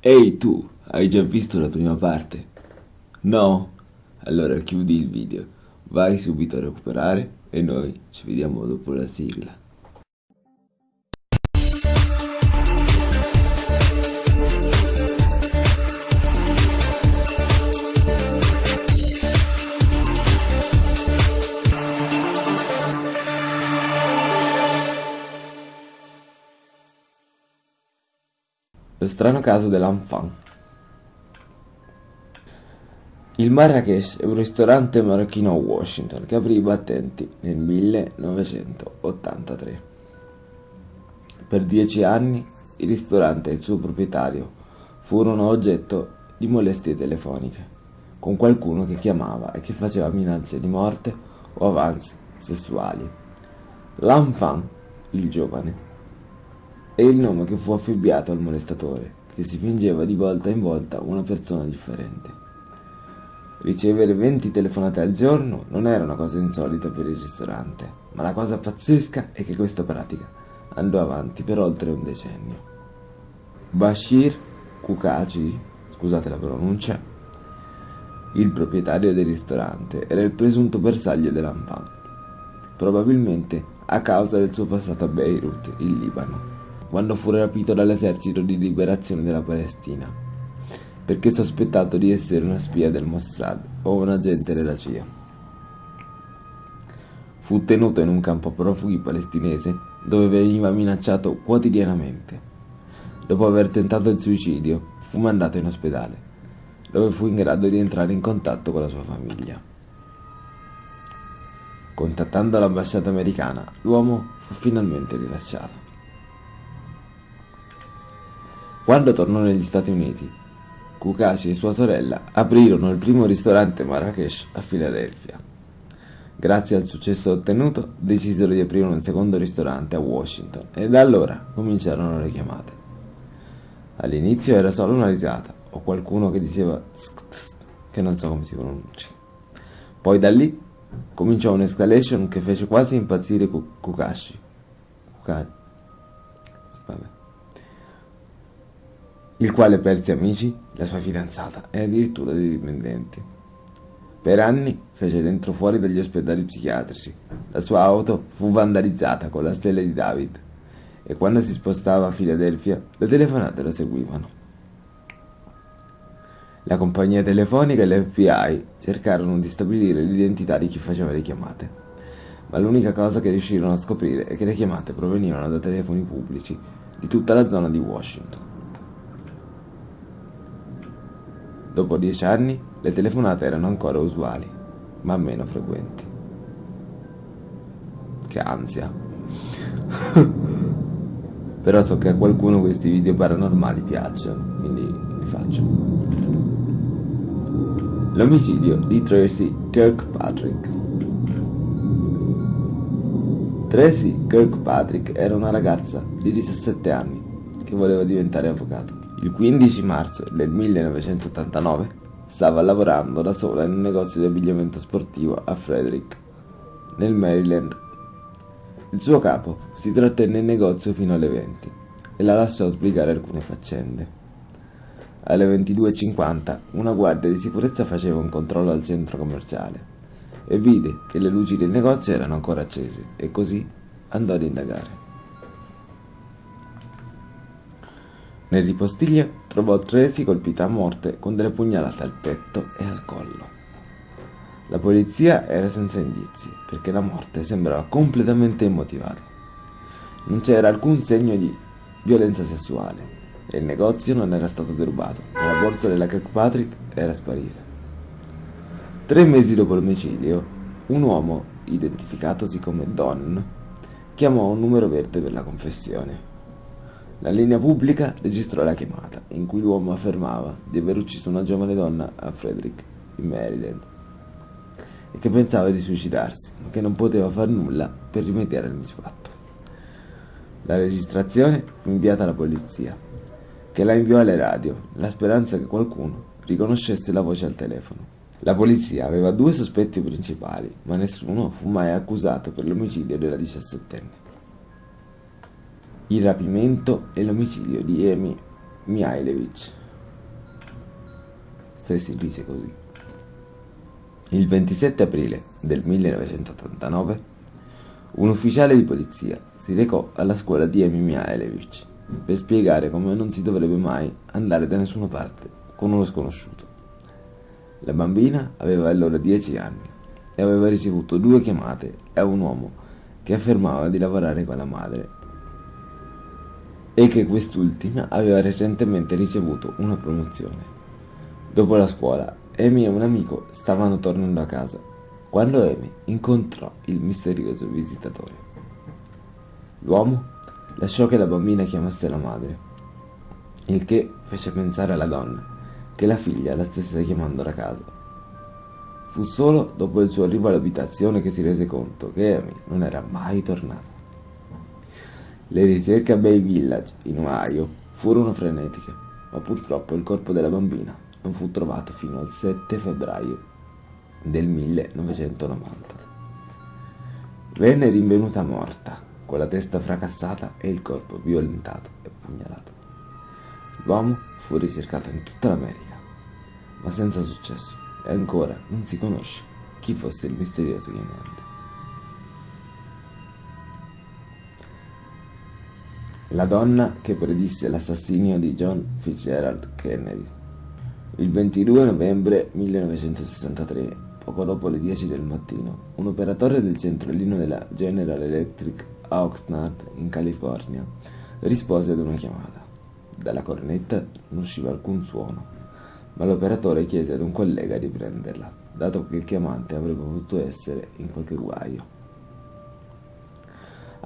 Ehi tu, hai già visto la prima parte? No? Allora chiudi il video, vai subito a recuperare e noi ci vediamo dopo la sigla. Strano caso dell'Enfant Il Marrakesh è un ristorante marocchino a Washington che aprì i battenti nel 1983. Per dieci anni il ristorante e il suo proprietario furono oggetto di molestie telefoniche con qualcuno che chiamava e che faceva minacce di morte o avanzi sessuali. L'Enfant, il giovane, è il nome che fu affibbiato al molestatore, che si fingeva di volta in volta una persona differente. Ricevere 20 telefonate al giorno non era una cosa insolita per il ristorante, ma la cosa pazzesca è che questa pratica andò avanti per oltre un decennio. Bashir Kukaci, scusate la pronuncia, il proprietario del ristorante, era il presunto bersaglio dell'Ampan, probabilmente a causa del suo passato a Beirut, in Libano quando fu rapito dall'esercito di liberazione della Palestina, perché sospettato di essere una spia del Mossad o un agente della CIA. Fu tenuto in un campo profughi palestinese dove veniva minacciato quotidianamente. Dopo aver tentato il suicidio, fu mandato in ospedale, dove fu in grado di entrare in contatto con la sua famiglia. Contattando l'ambasciata americana, l'uomo fu finalmente rilasciato. Quando tornò negli Stati Uniti, Kukashi e sua sorella aprirono il primo ristorante Marrakesh a Filadelfia. Grazie al successo ottenuto, decisero di aprire un secondo ristorante a Washington e da allora cominciarono le chiamate. All'inizio era solo una risata o qualcuno che diceva che non so come si pronuncia. Poi da lì cominciò un'escalation che fece quasi impazzire Kukashi. Kukashi. Il quale perse amici, la sua fidanzata e addirittura dei dipendenti. Per anni fece dentro fuori dagli ospedali psichiatrici. La sua auto fu vandalizzata con la stella di David e quando si spostava a Filadelfia le telefonate lo seguivano. La compagnia telefonica e l'FBI cercarono di stabilire l'identità di chi faceva le chiamate, ma l'unica cosa che riuscirono a scoprire è che le chiamate provenivano da telefoni pubblici di tutta la zona di Washington. Dopo dieci anni le telefonate erano ancora usuali, ma meno frequenti. Che ansia. Però so che a qualcuno questi video paranormali piacciono, quindi li faccio. L'omicidio di Tracy Kirkpatrick. Tracy Kirkpatrick era una ragazza di 17 anni che voleva diventare avvocato. Il 15 marzo del 1989 stava lavorando da sola in un negozio di abbigliamento sportivo a Frederick, nel Maryland. Il suo capo si trattenne in negozio fino alle 20 e la lasciò sbrigare alcune faccende. Alle 22.50 una guardia di sicurezza faceva un controllo al centro commerciale e vide che le luci del negozio erano ancora accese e così andò ad indagare. Nel ripostiglio trovò Tracy colpita a morte con delle pugnalate al petto e al collo. La polizia era senza indizi, perché la morte sembrava completamente immotivata. Non c'era alcun segno di violenza sessuale e il negozio non era stato derubato, ma la borsa della Kirkpatrick era sparita. Tre mesi dopo l'omicidio, un uomo, identificatosi come Don, chiamò un numero verde per la confessione. La linea pubblica registrò la chiamata, in cui l'uomo affermava di aver ucciso una giovane donna a Frederick, in Maryland, e che pensava di suicidarsi, ma che non poteva far nulla per rimediare al misfatto. La registrazione fu inviata alla polizia, che la inviò alle radio, nella speranza che qualcuno riconoscesse la voce al telefono. La polizia aveva due sospetti principali, ma nessuno fu mai accusato per l'omicidio della diciassettenne il rapimento e l'omicidio di Emi Mihailovic. se si dice così. Il 27 aprile del 1989 un ufficiale di polizia si recò alla scuola di Emi Mihailevich per spiegare come non si dovrebbe mai andare da nessuna parte con uno sconosciuto. La bambina aveva allora 10 anni e aveva ricevuto due chiamate da un uomo che affermava di lavorare con la madre e che quest'ultima aveva recentemente ricevuto una promozione. Dopo la scuola Amy e un amico stavano tornando a casa quando Amy incontrò il misterioso visitatore. L'uomo lasciò che la bambina chiamasse la madre, il che fece pensare alla donna che la figlia la stesse chiamando da casa. Fu solo dopo il suo arrivo all'abitazione che si rese conto che Amy non era mai tornata. Le ricerche a Bay Village, in Ohio, furono frenetiche, ma purtroppo il corpo della bambina non fu trovato fino al 7 febbraio del 1990. Venne rinvenuta morta, con la testa fracassata e il corpo violentato e pugnalato. L'uomo fu ricercato in tutta l'America, ma senza successo, e ancora non si conosce chi fosse il misterioso chiamante. La donna che predisse l'assassinio di John Fitzgerald Kennedy il 22 novembre 1963, poco dopo le 10 del mattino, un operatore del centralino della General Electric a Oxnard, in California, rispose ad una chiamata. Dalla cornetta non usciva alcun suono, ma l'operatore chiese ad un collega di prenderla, dato che il chiamante avrebbe potuto essere in qualche guaio.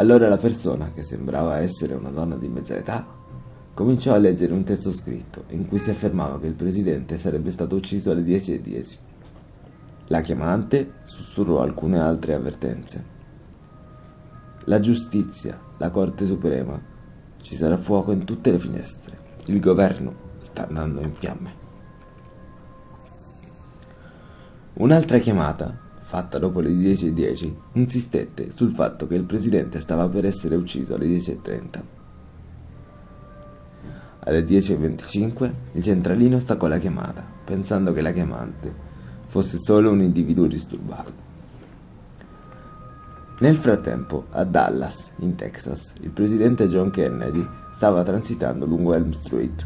Allora la persona, che sembrava essere una donna di mezza età, cominciò a leggere un testo scritto in cui si affermava che il presidente sarebbe stato ucciso alle 10.10. 10. La chiamante sussurrò alcune altre avvertenze. La giustizia, la Corte Suprema, ci sarà fuoco in tutte le finestre. Il governo sta andando in fiamme. Un'altra chiamata, fatta dopo le 10.10, 10, insistette sul fatto che il presidente stava per essere ucciso alle 10.30. Alle 10.25 il centralino staccò la chiamata, pensando che la chiamante fosse solo un individuo disturbato. Nel frattempo, a Dallas, in Texas, il presidente John Kennedy stava transitando lungo Elm Street.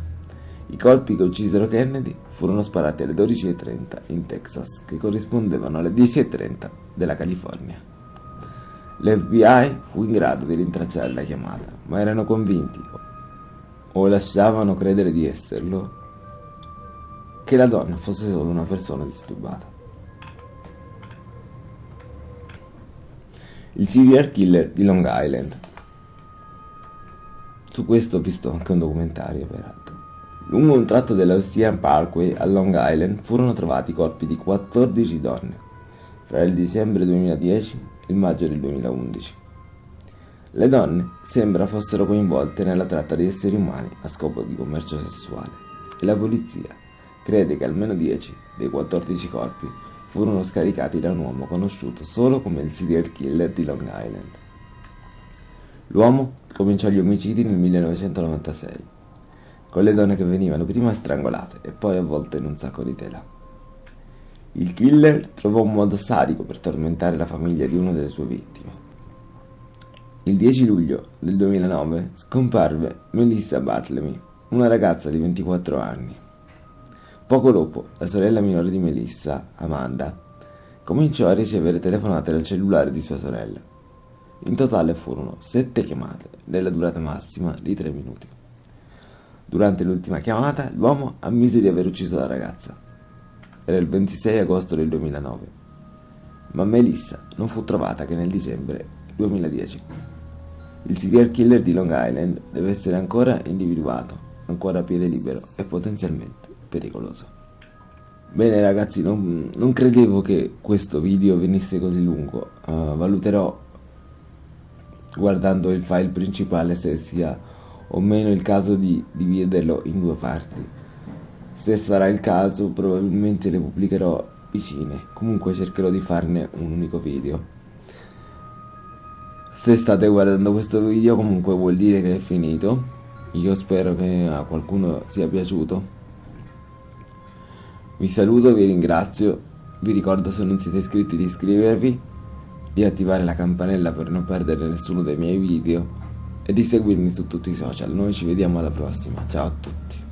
I colpi che uccisero Kennedy furono sparati alle 12.30 in Texas, che corrispondevano alle 10.30 della California. L'FBI fu in grado di rintracciare la chiamata, ma erano convinti, o lasciavano credere di esserlo, che la donna fosse solo una persona disturbata. Il serial killer di Long Island. Su questo ho visto anche un documentario, peraltro. Lungo un tratto dell'Ocean Parkway a Long Island furono trovati i corpi di 14 donne fra il dicembre 2010 e il maggio del 2011. Le donne sembra fossero coinvolte nella tratta di esseri umani a scopo di commercio sessuale e la polizia crede che almeno 10 dei 14 corpi furono scaricati da un uomo conosciuto solo come il serial killer di Long Island. L'uomo cominciò gli omicidi nel 1996, con le donne che venivano prima strangolate e poi avvolte in un sacco di tela. Il killer trovò un modo sadico per tormentare la famiglia di una delle sue vittime il 10 luglio del 2009 scomparve Melissa Bartlemy, una ragazza di 24 anni. Poco dopo, la sorella minore di Melissa, Amanda, cominciò a ricevere telefonate dal cellulare di sua sorella. In totale furono 7 chiamate, della durata massima di 3 minuti. Durante l'ultima chiamata, l'uomo ammise di aver ucciso la ragazza. Era il 26 agosto del 2009, ma Melissa non fu trovata che nel dicembre 2010. Il serial killer di Long Island deve essere ancora individuato, ancora a piede libero e potenzialmente pericoloso. Bene ragazzi, non, non credevo che questo video venisse così lungo, uh, valuterò guardando il file principale se sia o meno il caso di dividerlo in due parti. Se sarà il caso probabilmente le pubblicherò vicine, comunque cercherò di farne un unico video. Se state guardando questo video comunque vuol dire che è finito. Io spero che a qualcuno sia piaciuto. Vi saluto, vi ringrazio, vi ricordo se non siete iscritti di iscrivervi, di attivare la campanella per non perdere nessuno dei miei video e di seguirmi su tutti i social. Noi ci vediamo alla prossima, ciao a tutti.